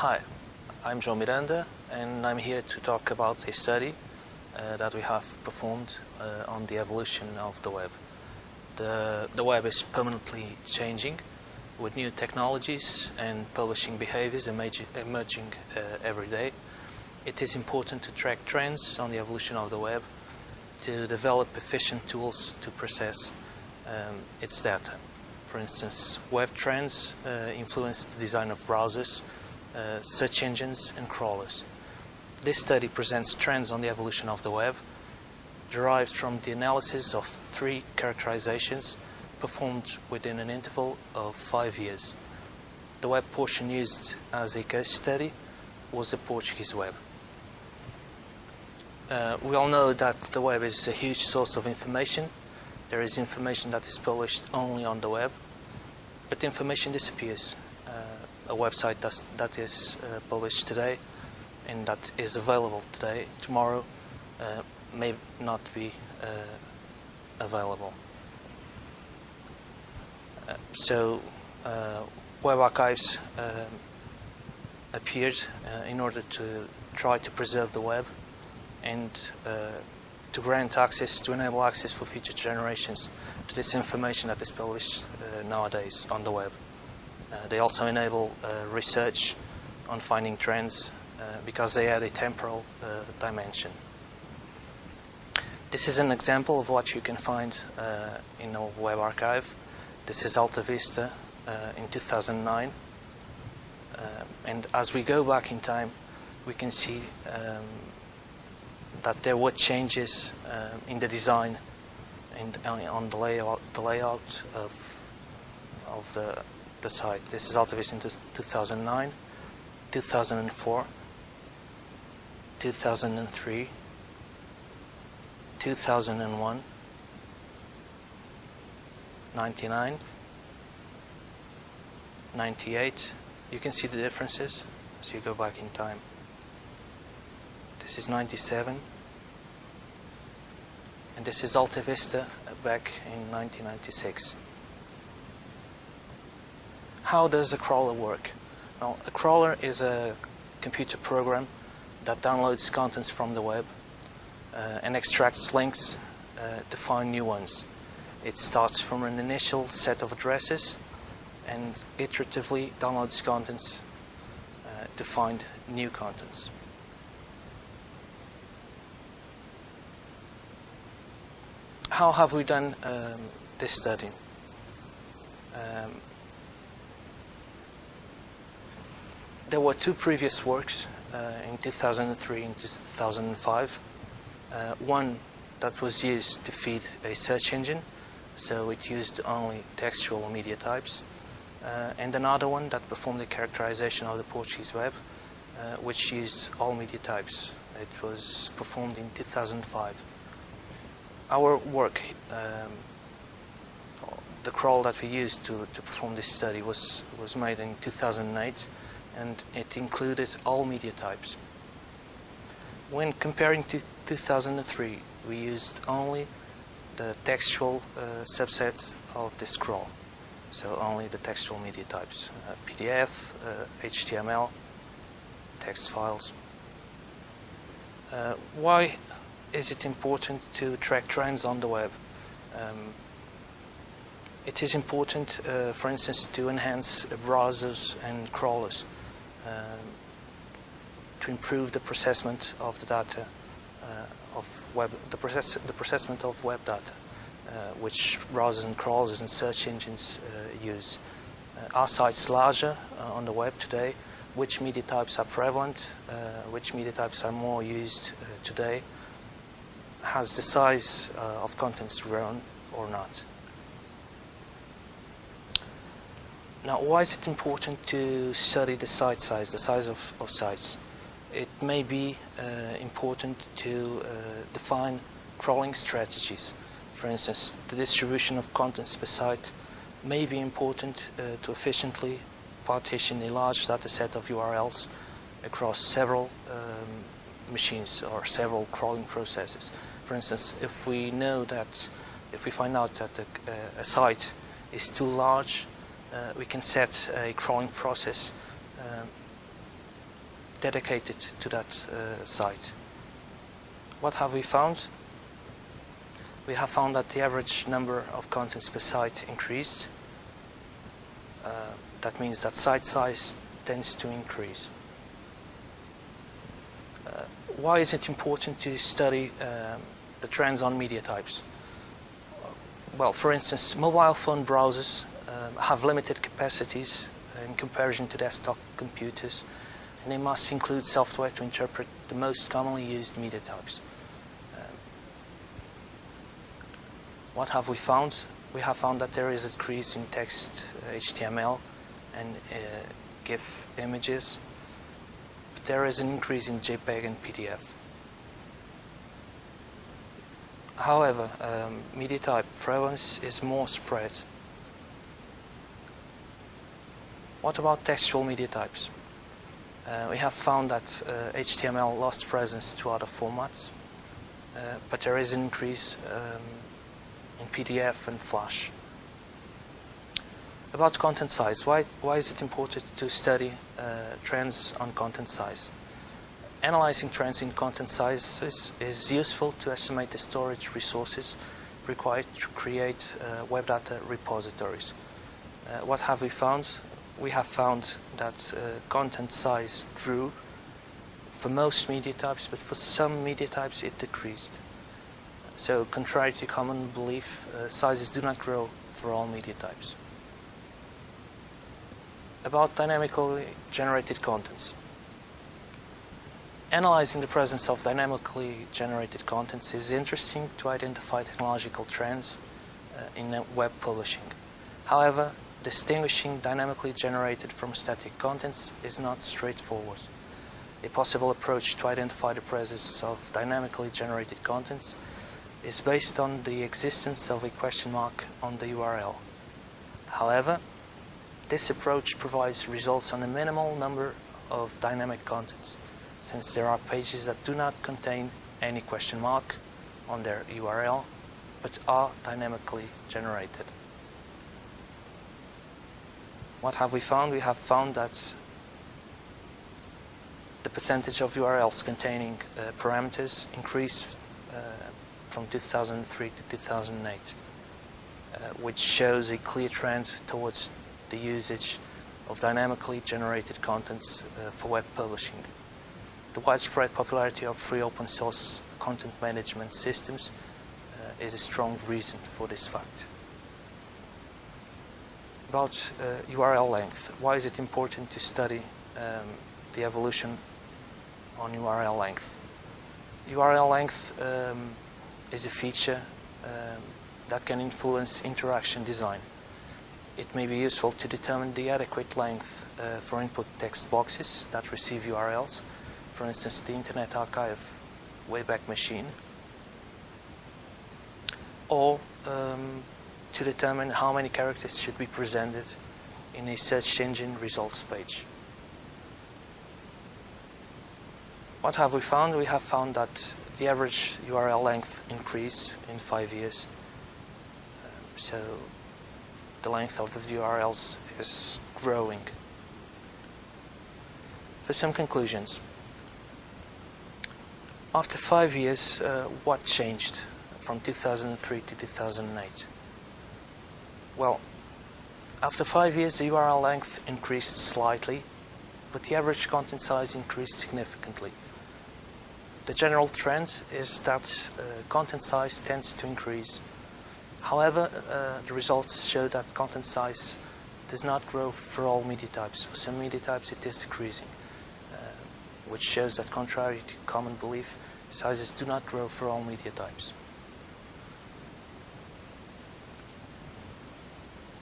Hi, I'm João Miranda and I'm here to talk about a study uh, that we have performed uh, on the evolution of the web. The, the web is permanently changing with new technologies and publishing behaviors emerging, uh, every day. It is important to track trends on the evolution of the web to develop efficient tools to process um, its data. For instance, web trends uh, influence the design of browsers, uh, search engines and crawlers. This study presents trends on the evolution of the web derived from the analysis of three characterizations performed within an interval of five years. The web portion used as a case study was the Portuguese web. Uh, we all know that the web is a huge source of information. There is information that is published only on the web, but information disappears a website that's, that is uh, published today and that is available today, tomorrow uh, may not be uh, available. Uh, so uh, web archives um, appeared in order to try to preserve the web and to grant access, to enable access for future generations to this information that is published nowadays on the web. Uh, they also enable uh, research on finding trends uh, because they add a temporal dimension. This is an example of what you can find in a web archive. This is AltaVista in 2009. and as we go back in time, we can see um, that there were changes uh, in the design and on the layout, the layout of, of the the site. This is AltaVista in 2009, 2004, 2003, 2001, 99, 98. You can see the differences as you go back in time. This is 97 and this is AltaVista back in 1996. How does a crawler work? Well, a crawler is a computer program that downloads contents from the web uh, and extracts links uh, to find new ones. It starts from an initial set of addresses and iteratively downloads contents uh, to find new contents. How have we done um, this study? Um, there were two previous works uh, in 2003 and 2005. Uh, one that was used to feed a search engine, so it used only textual media types, uh, and another one that performed the characterization of the Portuguese web, uh, which used all media types. It was performed in 2005. Our work, um, the crawl that we used to, to perform this study was, was made in 2008 and it included all media types. When comparing to 2003, we used only the textual uh, subset of the crawl, so only the textual media types, uh, PDF, uh, HTML, text files. Uh, why is it important to track trends on the web? Um, it is important, uh, for instance, to enhance browsers and crawlers. Um, to improve the processment of the data uh, of web, the, process, the processment of web data, uh, which browsers and crawlers and search engines uh, use. are sites larger on the web today? Which media types are prevalent? which media types are more used today? Has the size of contents grown or not? Now, why is it important to study the site size, the size of, of sites? It may be uh, important to uh, define crawling strategies. For instance, the distribution of contents per site may be important uh, to efficiently partition a large data set of URLs across several um, machines or several crawling processes. For instance, if we know that, if we find out that a, a site is too large uh, we can set a crawling process um, dedicated to that uh, site. What have we found? We have found that the average number of contents per site increased. Uh, that means that site size tends to increase. Uh, why is it important to study um, the trends on media types? Well, for instance, mobile phone browsers um, have limited capacities in comparison to desktop computers, and they must include software to interpret the most commonly used media types. Um, what have we found? We have found that there is a decrease in text uh, HTML and uh, GIF images, but there is an increase in JPEG and PDF. However, um, media type prevalence is more spread. What about textual media types? Uh, we have found that uh, HTML lost presence to other formats, uh, but there is an increase um, in PDF and Flash. About content size, why, why is it important to study uh, trends on content size? Analyzing trends in content sizes is useful to estimate the storage resources required to create uh, web data repositories. Uh, what have we found? We have found that uh, content size grew for most media types, but for some media types it decreased. So contrary to common belief, uh, sizes do not grow for all media types. About dynamically generated contents. Analyzing the presence of dynamically generated contents is interesting to identify technological trends uh, in web publishing. However, distinguishing dynamically generated from static contents is not straightforward. A possible approach to identify the presence of dynamically generated contents is based on the existence of a question mark on the URL. However, this approach provides results on a minimal number of dynamic contents since there are pages that do not contain any question mark on their URL, but are dynamically generated. What have we found? We have found that the percentage of URLs containing uh, parameters increased uh, from 2003 to 2008, uh, which shows a clear trend towards the usage of dynamically generated contents uh, for web publishing. The widespread popularity of free open source content management systems uh, is a strong reason for this fact. About uh, URL length, why is it important to study um, the evolution on URL length? URL length um, is a feature um, that can influence interaction design. It may be useful to determine the adequate length uh, for input text boxes that receive URLs for instance, the Internet Archive Wayback Machine, or um, to determine how many characters should be presented in a search engine results page. What have we found? We have found that the average URL length increased in five years. So the length of the URLs is growing. For some conclusions, after five years, uh, what changed from 2003 to 2008? Well, after five years, the URL length increased slightly, but the average content size increased significantly. The general trend is that uh, content size tends to increase. However, uh, the results show that content size does not grow for all media types. For some media types, it is decreasing which shows that contrary to common belief, sizes do not grow for all media types.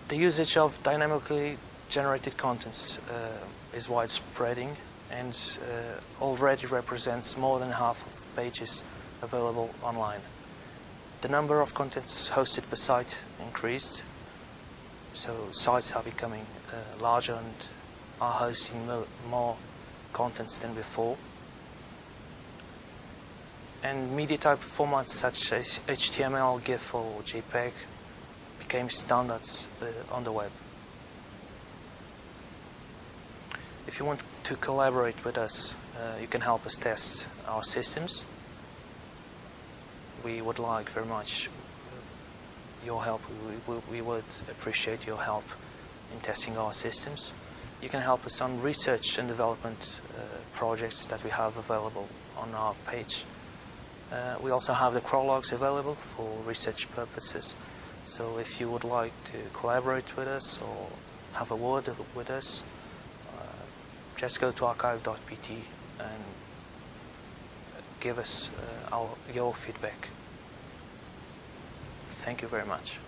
The usage of dynamically generated contents uh, is widespreading and uh, already represents more than half of the pages available online. The number of contents hosted per site increased, so sites are becoming uh, larger and are hosting more contents than before. And media type formats such as HTML, GIF or JPEG became standards uh, on the web. If you want to collaborate with us uh, you can help us test our systems. We would like very much your help. We, we, we would appreciate your help in testing our systems. You can help us on research and development uh, projects that we have available on our page. Uh, we also have the crawlogs available for research purposes. So if you would like to collaborate with us or have a word with us, uh, just go to archive.pt and give us uh, our, your feedback. Thank you very much.